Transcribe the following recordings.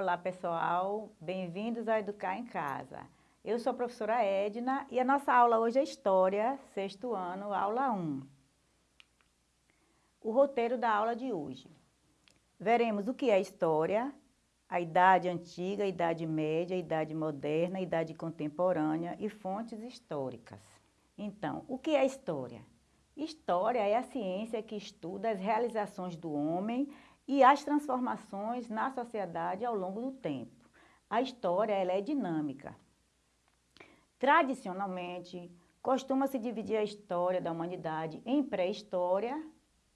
Olá pessoal, bem-vindos a Educar em Casa. Eu sou a professora Edna e a nossa aula hoje é História, sexto ano, aula 1. O roteiro da aula de hoje. Veremos o que é História, a Idade Antiga, a Idade Média, a Idade Moderna, a Idade Contemporânea e fontes históricas. Então, o que é História? História é a ciência que estuda as realizações do homem e as transformações na sociedade ao longo do tempo. A história ela é dinâmica. Tradicionalmente, costuma-se dividir a história da humanidade em pré-história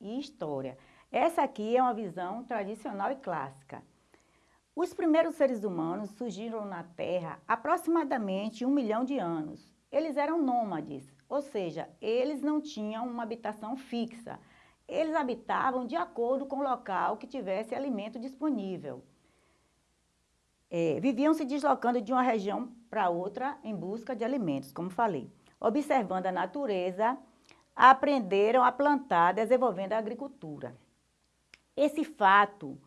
e história. Essa aqui é uma visão tradicional e clássica. Os primeiros seres humanos surgiram na Terra aproximadamente um milhão de anos. Eles eram nômades, ou seja, eles não tinham uma habitação fixa. Eles habitavam de acordo com o local que tivesse alimento disponível. É, viviam se deslocando de uma região para outra em busca de alimentos, como falei. Observando a natureza, aprenderam a plantar, desenvolvendo a agricultura. Esse fato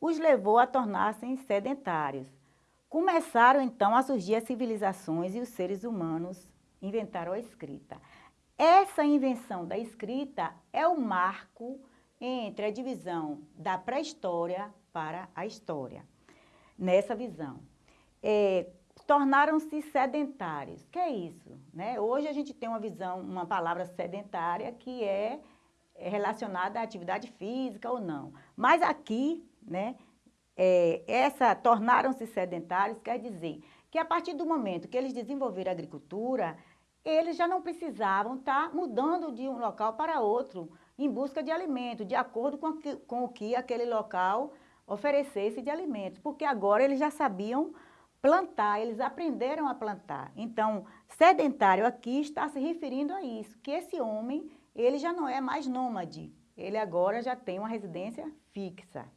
os levou a tornar-se sedentários. Começaram então a surgir as civilizações e os seres humanos inventaram a escrita. Essa invenção da escrita é o marco entre a divisão da pré-história para a história. Nessa visão, é, tornaram-se sedentários. Que é isso? Né? Hoje a gente tem uma visão, uma palavra sedentária que é relacionada à atividade física ou não. Mas aqui, né, é, essa tornaram-se sedentários quer dizer que a partir do momento que eles desenvolveram a agricultura, eles já não precisavam estar tá mudando de um local para outro em busca de alimento, de acordo com, que, com o que aquele local oferecesse de alimentos, porque agora eles já sabiam plantar, eles aprenderam a plantar. Então, sedentário aqui está se referindo a isso, que esse homem, ele já não é mais nômade, ele agora já tem uma residência fixa.